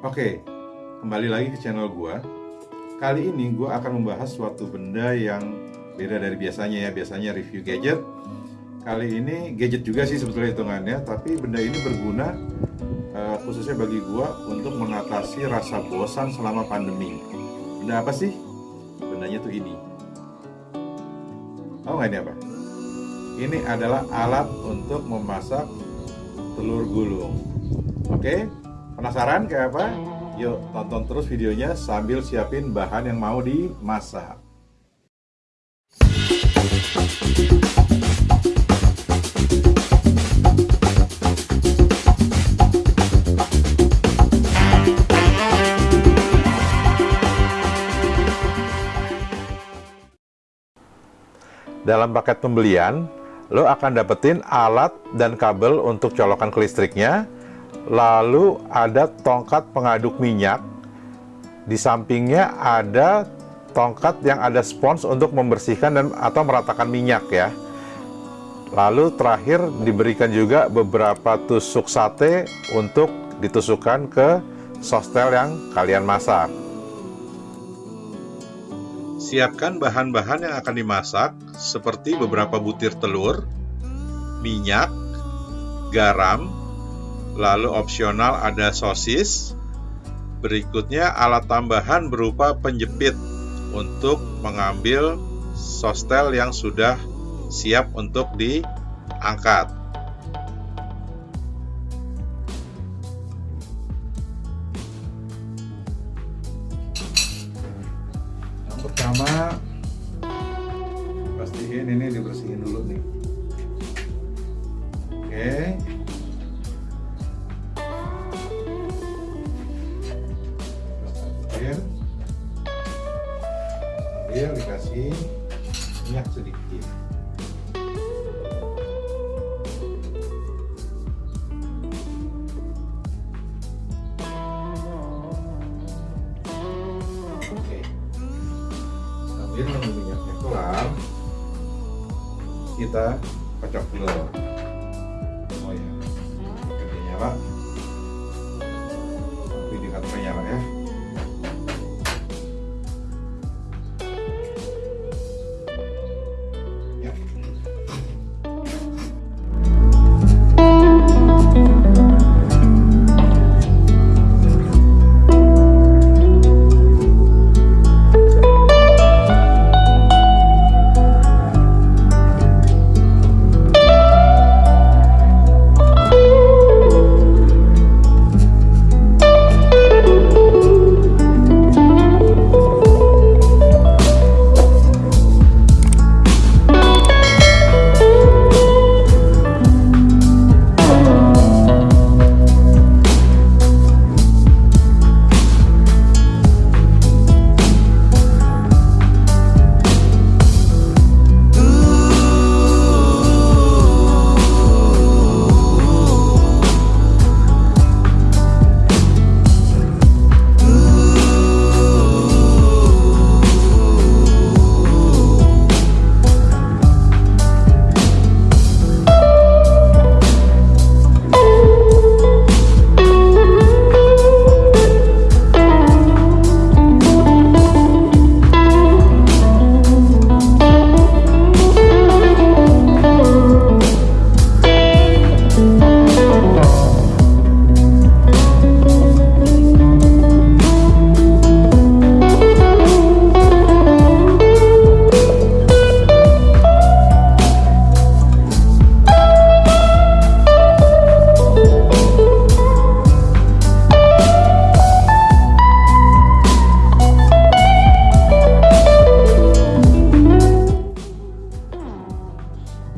Oke, kembali lagi ke channel gua. Kali ini gua akan membahas suatu benda yang beda dari biasanya ya. Biasanya review gadget. Kali ini gadget juga sih sebetulnya hitungannya, tapi benda ini berguna uh, khususnya bagi gua untuk mengatasi rasa bosan selama pandemi. Benda apa sih? Bendanya tuh ini. Tahu nggak ini apa? Ini adalah alat untuk memasak telur gulung. Oke, penasaran kayak apa? Yuk tonton terus videonya sambil siapin bahan yang mau dimasak. Dalam paket pembelian, lo akan dapetin alat dan kabel untuk colokan ke listriknya, lalu ada tongkat pengaduk minyak, di sampingnya ada tongkat yang ada spons untuk membersihkan dan atau meratakan minyak ya. Lalu terakhir diberikan juga beberapa tusuk sate untuk ditusukkan ke sostel yang kalian masak. Siapkan bahan-bahan yang akan dimasak seperti beberapa butir telur, minyak, garam, lalu opsional ada sosis. Berikutnya alat tambahan berupa penjepit untuk mengambil sostel yang sudah siap untuk diangkat. pertama pastiin ini dibersihin dulu nih oke minyak sedikit. Sambil nunggu minyaknya kelar kita kocok dulu oh ya ini nyala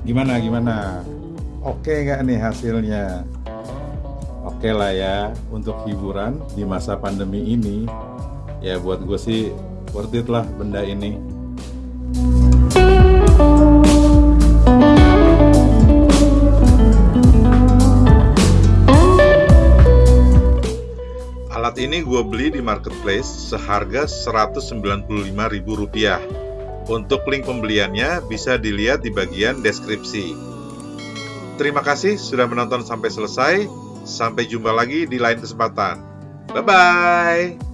Gimana gimana? Oke nggak nih hasilnya? Oke lah ya untuk hiburan di masa pandemi ini. Ya buat gue sih worth it lah benda ini. Alat ini gue beli di marketplace seharga Rp195.000. Untuk link pembeliannya bisa dilihat di bagian deskripsi. Terima kasih sudah menonton sampai selesai. Sampai jumpa lagi di lain kesempatan. Bye-bye.